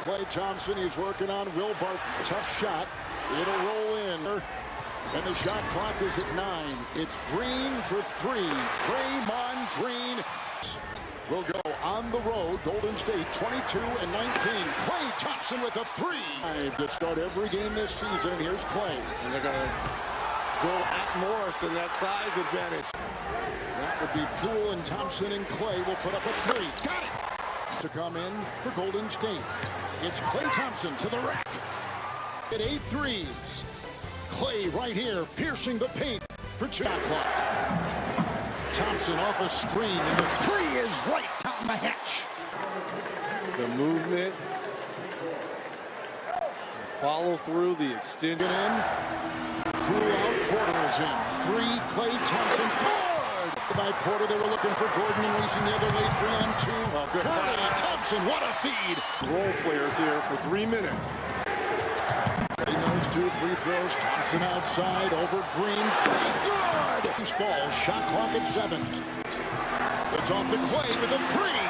Klay Thompson, he's working on Will Barton. Tough shot. It'll roll in. And the shot clock is at nine. It's Green for three. Draymond Green will go on the road. Golden State 22 and 19. Klay Thompson with a three. Five To start every game this season. Here's Klay. And they're going to go at Morris in that size advantage. That would be Poole and Thompson and Klay will put up a three. Got it. To come in for Golden State. It's Klay Thompson to the rack. At eight threes. Klay right here, piercing the paint for shot clock. Thompson off a screen, and the three is right down the hatch. The movement. Follow through the extension in. Poole out, Porter is in. Three, Klay Thompson, forward! By Porter, they were looking for Gordon the other way, three on two. Oh, good Thompson, what a feed! Role players here for three minutes. In those two free throws, Thompson outside, over Green, three, good! Ball, shot clock at seven. It's off the Klay with a three,